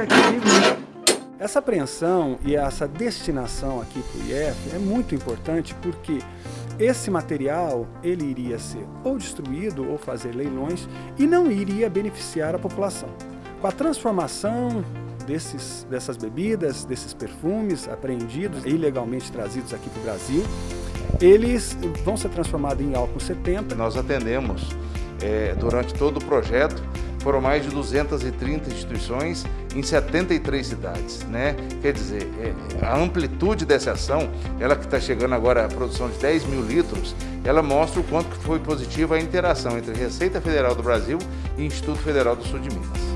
aqui. Essa apreensão e essa destinação aqui para o IF é muito importante porque esse material ele iria ser ou destruído ou fazer leilões e não iria beneficiar a população. Com a transformação desses, dessas bebidas, desses perfumes apreendidos, ilegalmente trazidos aqui para o Brasil, eles vão ser transformados em álcool 70. Nós atendemos é, durante todo o projeto foram mais de 230 instituições em 73 cidades, né? Quer dizer, é, a amplitude dessa ação, ela que está chegando agora à produção de 10 mil litros, ela mostra o quanto foi positiva a interação entre Receita Federal do Brasil e Instituto Federal do Sul de Minas.